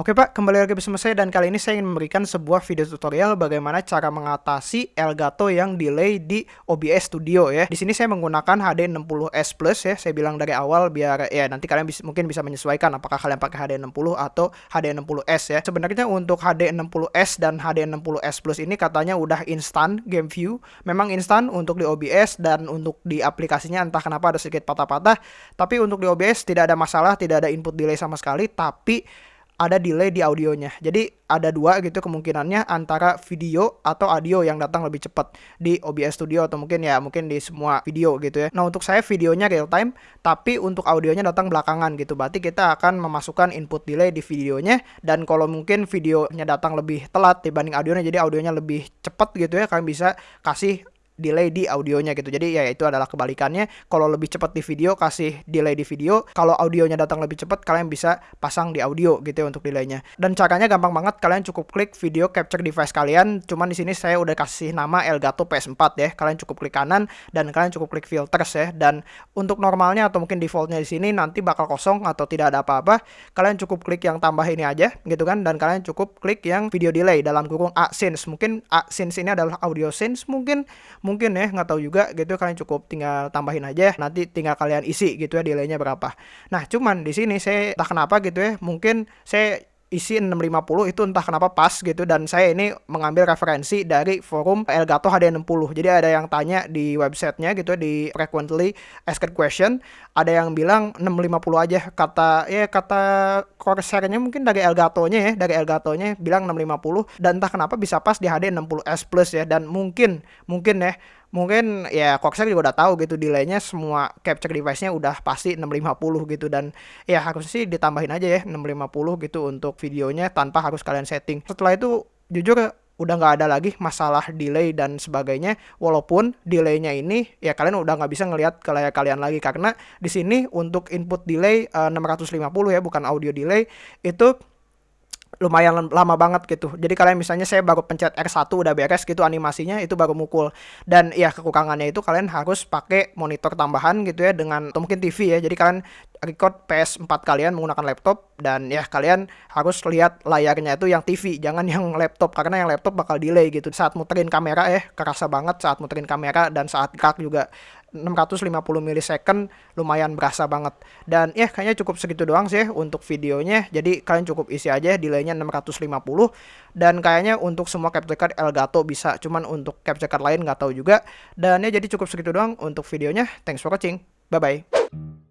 Oke Pak, kembali lagi bersama saya dan kali ini saya ingin memberikan sebuah video tutorial bagaimana cara mengatasi Elgato yang delay di OBS Studio ya. Di sini saya menggunakan HD60S Plus ya. Saya bilang dari awal biar ya nanti kalian bisa, mungkin bisa menyesuaikan apakah kalian pakai HD60 atau HD60S ya. Sebenarnya untuk HD60S dan HD60S Plus ini katanya udah instan game view. Memang instan untuk di OBS dan untuk di aplikasinya entah kenapa ada sedikit patah-patah. Tapi untuk di OBS tidak ada masalah, tidak ada input delay sama sekali, tapi ada delay di audionya. Jadi ada dua gitu kemungkinannya antara video atau audio yang datang lebih cepat di OBS Studio atau mungkin ya mungkin di semua video gitu ya. Nah untuk saya videonya real time tapi untuk audionya datang belakangan gitu. Berarti kita akan memasukkan input delay di videonya dan kalau mungkin videonya datang lebih telat dibanding audionya jadi audionya lebih cepat gitu ya kalian bisa kasih delay di audionya gitu. Jadi ya itu adalah kebalikannya. Kalau lebih cepat di video kasih delay di video. Kalau audionya datang lebih cepat kalian bisa pasang di audio gitu ya untuk delaynya. Dan caranya gampang banget. Kalian cukup klik video capture device kalian. Cuman di sini saya udah kasih nama Elgato PS4 ya. Kalian cukup klik kanan dan kalian cukup klik filters ya. Dan untuk normalnya atau mungkin defaultnya di sini nanti bakal kosong atau tidak ada apa-apa. Kalian cukup klik yang tambah ini aja gitu kan. Dan kalian cukup klik yang video delay dalam kurung ASYNC. Mungkin ASYNC ini adalah audio sync mungkin mungkin ya nggak tahu juga gitu kalian cukup tinggal tambahin aja nanti tinggal kalian isi gitu ya delaynya berapa. Nah cuman di sini saya entah kenapa gitu ya mungkin saya isi 650 itu entah kenapa pas gitu. Dan saya ini mengambil referensi dari forum Elgato HD60 jadi ada yang tanya di websitenya gitu di frequently asked question. Ada yang bilang 650 aja. Kata ya kata Corsairnya mungkin dari Elgato-nya ya dari Elgato-nya bilang 650 dan entah kenapa bisa pas di HD60S Plus ya. Dan mungkin mungkin ya mungkin ya Corsair juga udah tahu gitu delaynya semua capture device-nya udah pasti 650 gitu. Dan ya harus sih ditambahin aja ya 650 gitu untuk videonya tanpa harus kalian setting. Setelah itu jujur udah nggak ada lagi masalah delay dan sebagainya. Walaupun delaynya ini ya kalian udah nggak bisa ngelihat ke layar kalian lagi. Karena di sini untuk input delay uh, eh, 650 ya bukan audio delay itu lumayan lama banget gitu. Jadi kalian misalnya saya baru pencet R1 udah beres gitu animasinya itu baru mukul. Dan ya kekurangannya itu kalian harus pakai monitor tambahan gitu ya dengan atau mungkin TV ya. Jadi kalian record PS4 kalian menggunakan laptop dan ya kalian harus lihat layarnya itu yang TV, jangan yang laptop karena yang laptop bakal delay gitu. Saat muterin kamera ya kerasa banget saat muterin kamera dan saat gerak juga 650 milisecond lumayan berasa banget. Dan ya kayaknya cukup segitu doang sih untuk videonya. Jadi kalian cukup isi aja delaynya 650 dan kayaknya untuk semua capture card Elgato bisa. Cuman untuk capture card lain nggak tahu juga. Dan ya jadi cukup segitu doang untuk videonya. Thanks for watching. Bye bye